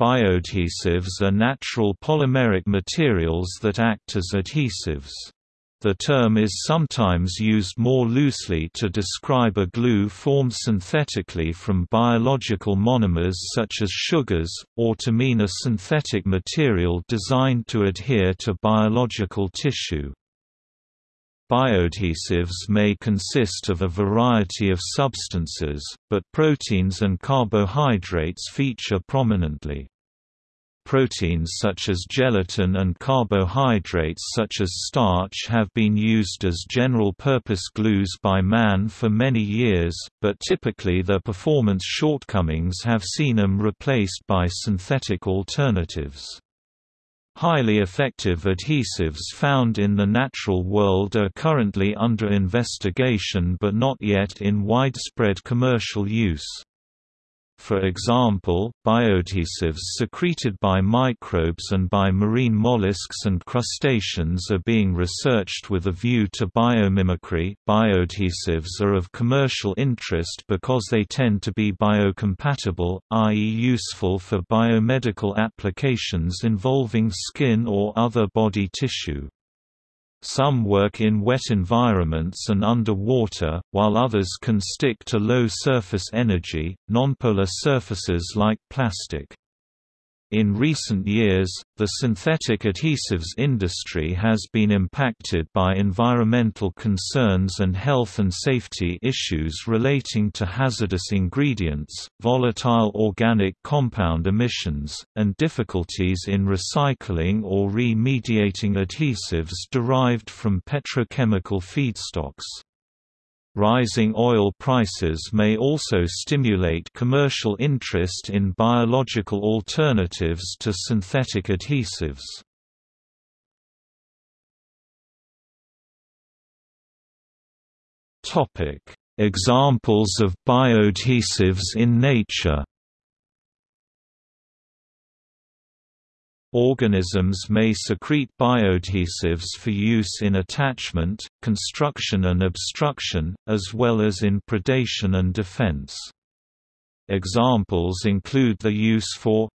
Bioadhesives are natural polymeric materials that act as adhesives. The term is sometimes used more loosely to describe a glue formed synthetically from biological monomers such as sugars, or to mean a synthetic material designed to adhere to biological tissue. Bioadhesives may consist of a variety of substances, but proteins and carbohydrates feature prominently. Proteins such as gelatin and carbohydrates such as starch have been used as general-purpose glues by man for many years, but typically their performance shortcomings have seen them replaced by synthetic alternatives. Highly effective adhesives found in the natural world are currently under investigation but not yet in widespread commercial use. For example, bioadhesives secreted by microbes and by marine mollusks and crustaceans are being researched with a view to biomimicry. Bioadhesives are of commercial interest because they tend to be biocompatible, i.e., useful for biomedical applications involving skin or other body tissue. Some work in wet environments and under water, while others can stick to low surface energy, nonpolar surfaces like plastic. In recent years, the synthetic adhesives industry has been impacted by environmental concerns and health and safety issues relating to hazardous ingredients, volatile organic compound emissions, and difficulties in recycling or remediating adhesives derived from petrochemical feedstocks. Rising oil prices may also stimulate commercial interest in biological alternatives to synthetic adhesives. Examples of bioadhesives in nature Organisms may secrete bioadhesives for use in attachment, construction and obstruction, as well as in predation and defense. Examples include the use for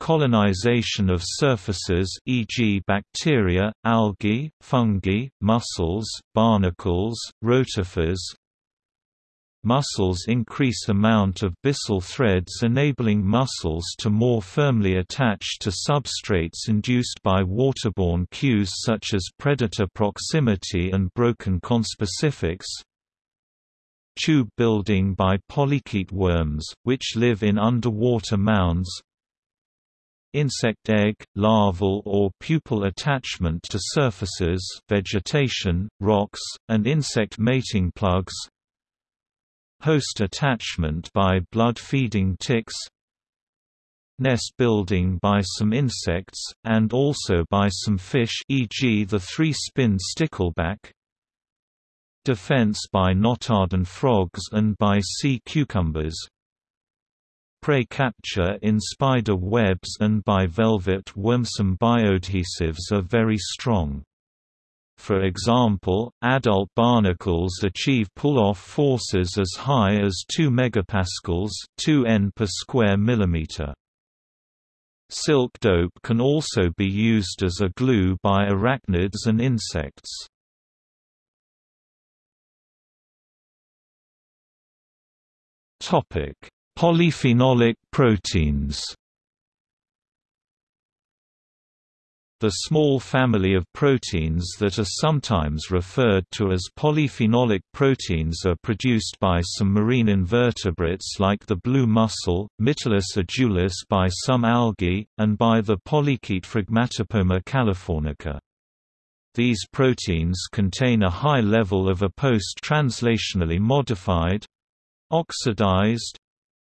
colonization of surfaces e.g. bacteria, algae, fungi, mussels, barnacles, rotifers, Mussels increase the amount of byssal threads enabling mussels to more firmly attach to substrates induced by waterborne cues such as predator proximity and broken conspecifics. Tube building by polychaete worms, which live in underwater mounds, insect egg, larval or pupal attachment to surfaces vegetation, rocks, and insect mating plugs Host attachment by blood-feeding ticks Nest building by some insects, and also by some fish e.g. the three-spin stickleback Defense by Notaden frogs and by sea cucumbers Prey capture in spider webs and by velvet worm. Some bioadhesives are very strong. For example, adult barnacles achieve pull-off forces as high as 2 megapascals, 2 N per square millimeter. Silk dope can also be used as a glue by arachnids and insects. Topic: Polyphenolic proteins. The small family of proteins that are sometimes referred to as polyphenolic proteins are produced by some marine invertebrates like the blue mussel, Mytilus edulis by some algae, and by the polychaete Phragmatopoma californica. These proteins contain a high level of a post-translationally modified oxidized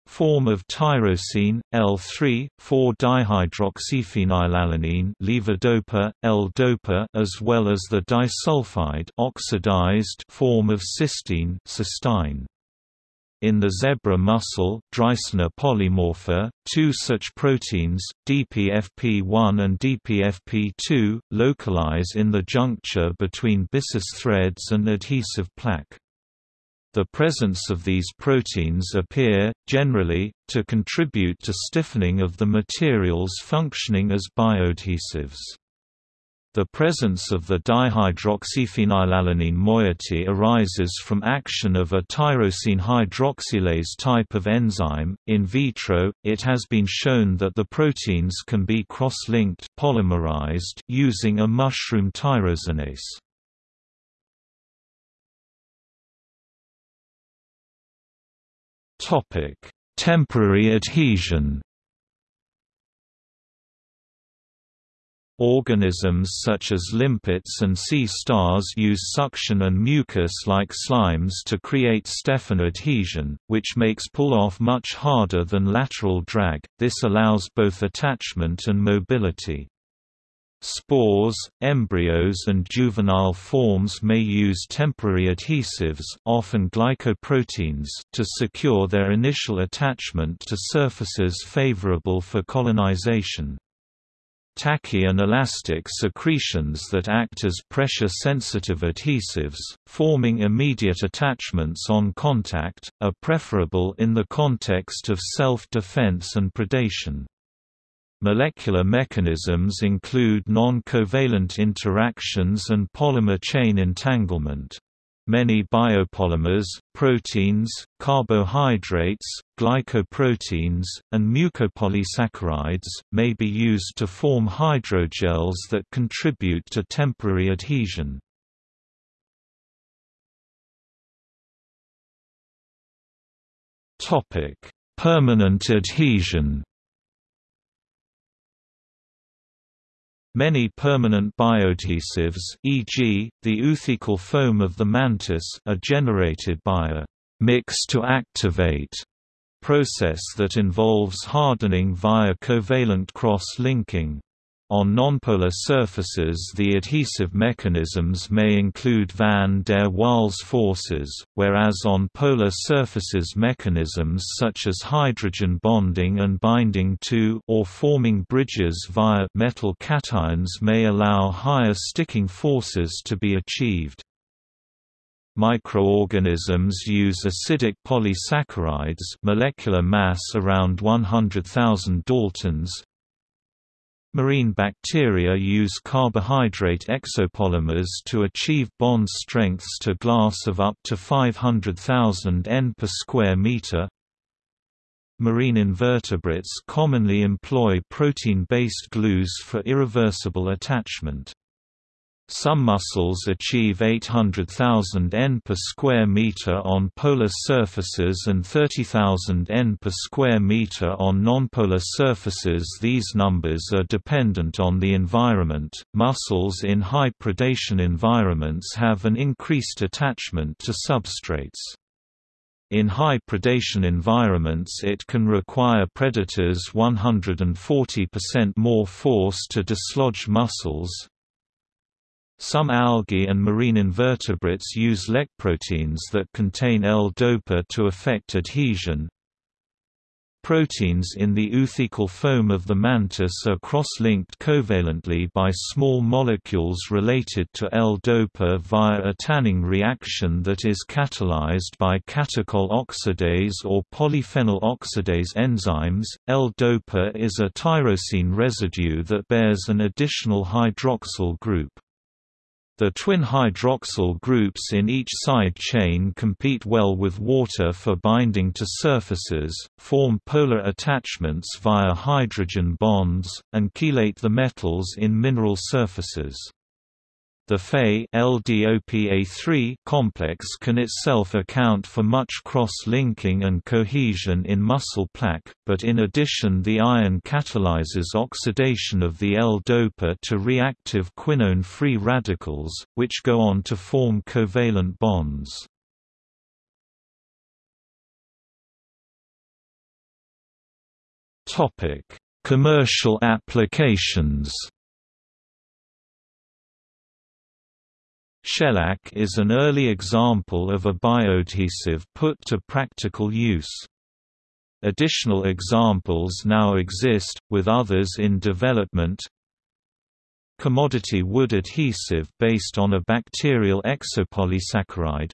form of tyrosine, L3, 4-dihydroxyphenylalanine levodopa, L-dopa as well as the disulfide oxidized form of cysteine cystine. In the zebra mussel Dreissena polymorpha, two such proteins, DPFP1 and DPFP2, localize in the juncture between byssus threads and adhesive plaque. The presence of these proteins appear, generally, to contribute to stiffening of the materials functioning as bioadhesives. The presence of the dihydroxyphenylalanine moiety arises from action of a tyrosine hydroxylase type of enzyme. In vitro, it has been shown that the proteins can be cross-linked polymerized using a mushroom tyrosinase. Topic: Temporary adhesion. Organisms such as limpets and sea stars use suction and mucus-like slimes to create Stefan adhesion, which makes pull-off much harder than lateral drag, this allows both attachment and mobility. Spores, embryos and juvenile forms may use temporary adhesives often glycoproteins to secure their initial attachment to surfaces favorable for colonization. Tacky and elastic secretions that act as pressure-sensitive adhesives, forming immediate attachments on contact, are preferable in the context of self-defense and predation. Molecular mechanisms include non-covalent interactions and polymer chain entanglement. Many biopolymers, proteins, carbohydrates, glycoproteins, and mucopolysaccharides, may be used to form hydrogels that contribute to temporary adhesion. Permanent adhesion Many permanent bioadhesives e.g., the oothecal foam of the mantis are generated by a «mix-to-activate» process that involves hardening via covalent cross-linking. On nonpolar surfaces the adhesive mechanisms may include van der Waals forces, whereas on polar surfaces mechanisms such as hydrogen bonding and binding to or forming bridges via metal cations may allow higher sticking forces to be achieved. Microorganisms use acidic polysaccharides molecular mass around 100,000 daltons Marine bacteria use carbohydrate exopolymers to achieve bond strengths to glass of up to 500,000 N per square meter. Marine invertebrates commonly employ protein-based glues for irreversible attachment. Some mussels achieve 800,000 N per square meter on polar surfaces and 30,000 N per square meter on nonpolar surfaces. These numbers are dependent on the environment. Mussels in high predation environments have an increased attachment to substrates. In high predation environments it can require predators 140% more force to dislodge mussels, some algae and marine invertebrates use lecproteins that contain L-dopa to affect adhesion. Proteins in the oothecal foam of the mantis are cross-linked covalently by small molecules related to L-dopa via a tanning reaction that is catalyzed by catechol oxidase or polyphenol oxidase enzymes. L-dopa is a tyrosine residue that bears an additional hydroxyl group. The twin hydroxyl groups in each side chain compete well with water for binding to surfaces, form polar attachments via hydrogen bonds, and chelate the metals in mineral surfaces. The Fe-LDOPA3 complex can itself account for much cross-linking and cohesion in mussel plaque, but in addition the iron catalyzes oxidation of the L-dopa to reactive quinone-free radicals, which go on to form covalent bonds. Commercial applications Shellac is an early example of a bioadhesive put to practical use. Additional examples now exist, with others in development. Commodity wood adhesive based on a bacterial exopolysaccharide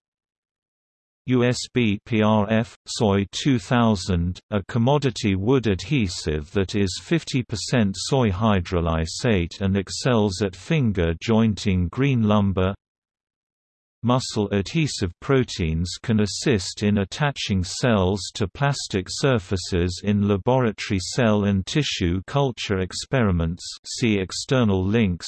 USB PRF, Soy 2000, a commodity wood adhesive that is 50% soy hydrolysate and excels at finger jointing green lumber Mussel adhesive proteins can assist in attaching cells to plastic surfaces in laboratory cell and tissue culture experiments see external links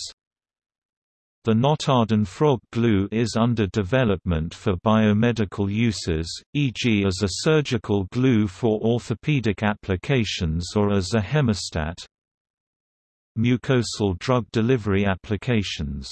the Notaden frog glue is under development for biomedical uses, e.g. as a surgical glue for orthopedic applications or as a hemostat. Mucosal drug delivery applications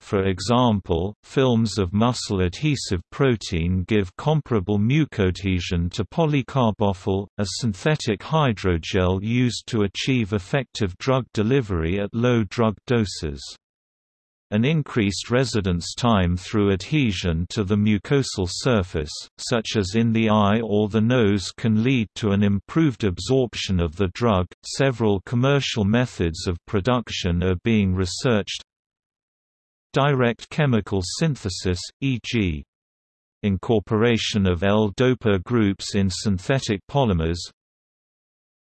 for example, films of mussel adhesive protein give comparable mucoadhesion to polycarbophil, a synthetic hydrogel used to achieve effective drug delivery at low drug doses. An increased residence time through adhesion to the mucosal surface, such as in the eye or the nose, can lead to an improved absorption of the drug. Several commercial methods of production are being researched. Direct chemical synthesis, e.g., incorporation of L-dopa groups in synthetic polymers,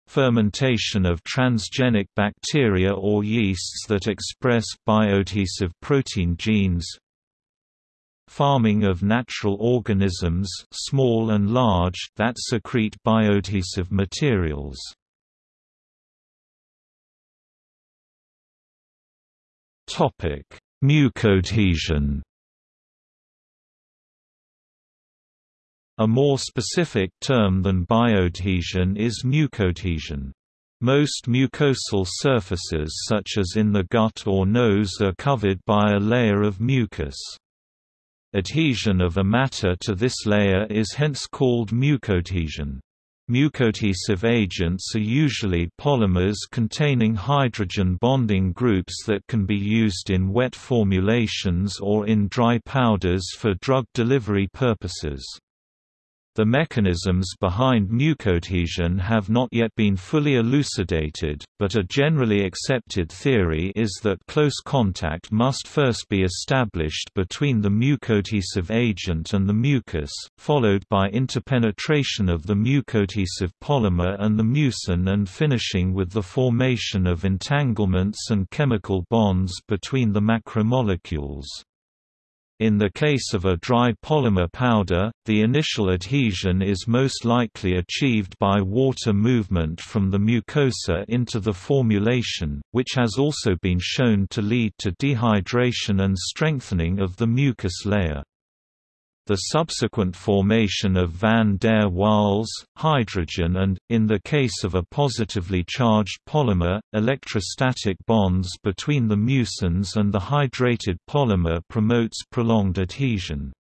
fermentation of transgenic bacteria or yeasts that express bioadhesive protein genes farming of natural organisms small and large that secrete bioadhesive materials topic mucoadhesion A more specific term than bioadhesion is mucoadhesion. Most mucosal surfaces such as in the gut or nose are covered by a layer of mucus. Adhesion of a matter to this layer is hence called mucoadhesion. Mucoadhesive agents are usually polymers containing hydrogen bonding groups that can be used in wet formulations or in dry powders for drug delivery purposes. The mechanisms behind mucoadhesion have not yet been fully elucidated, but a generally accepted theory is that close contact must first be established between the mucoadhesive agent and the mucus, followed by interpenetration of the mucoadhesive polymer and the mucin and finishing with the formation of entanglements and chemical bonds between the macromolecules. In the case of a dry polymer powder, the initial adhesion is most likely achieved by water movement from the mucosa into the formulation, which has also been shown to lead to dehydration and strengthening of the mucus layer. The subsequent formation of van der Waals, hydrogen and, in the case of a positively charged polymer, electrostatic bonds between the mucins and the hydrated polymer promotes prolonged adhesion.